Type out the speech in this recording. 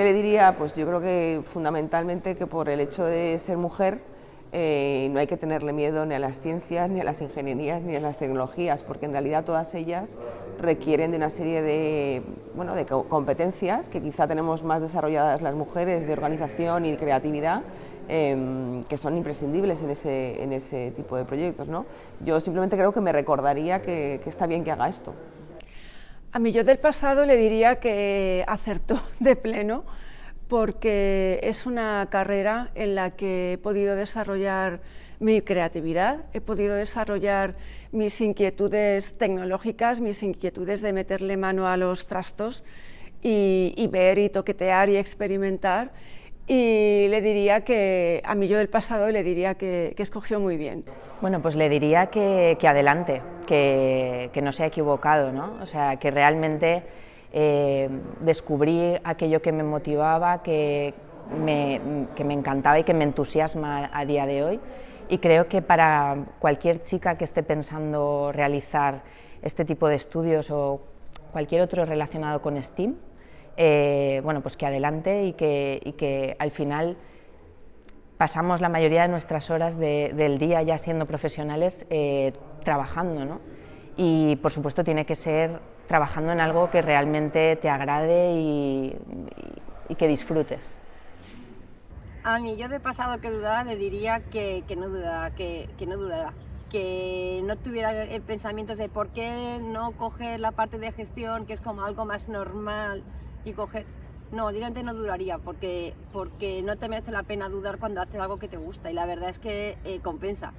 ¿Qué le diría? Pues yo creo que fundamentalmente que por el hecho de ser mujer eh, no hay que tenerle miedo ni a las ciencias, ni a las ingenierías, ni a las tecnologías, porque en realidad todas ellas requieren de una serie de, bueno, de competencias que quizá tenemos más desarrolladas las mujeres de organización y de creatividad, em, que son imprescindibles en ese, en ese tipo de proyectos. ¿no? Yo simplemente creo que me recordaría que, que está bien que haga esto. A mí yo del pasado le diría que acertó de pleno, porque es una carrera en la que he podido desarrollar mi creatividad, he podido desarrollar mis inquietudes tecnológicas, mis inquietudes de meterle mano a los trastos y, ver y toquetear y experimentar. Y le diría que, a mí yo del pasado le diría que, escogió muy bien. Bueno, pues le diría que, adelante, que, no se ha equivocado, ¿no? O sea, que realmente eh, descubrí aquello que me motivaba, que me, encantaba y que me entusiasma a día de hoy. Y creo que para cualquier chica que esté pensando realizar este tipo de estudios o cualquier otro relacionado con STEAM, eh, bueno, pues que adelante y que, al final pasamos la mayoría de nuestras horas del día ya siendo profesionales eh, trabajando, ¿no? Y por supuesto tiene que ser trabajando en algo que realmente te agrade y, que disfrutes. A mí yo de pasado que dudaba le diría que, no dudara, que, no dudara, que no tuviera pensamientos de por qué no coger la parte de gestión, que es como algo más normal, y coger... No, directamente no duraría, porque, porque no te merece la pena dudar cuando haces algo que te gusta, y la verdad es que eh, compensa.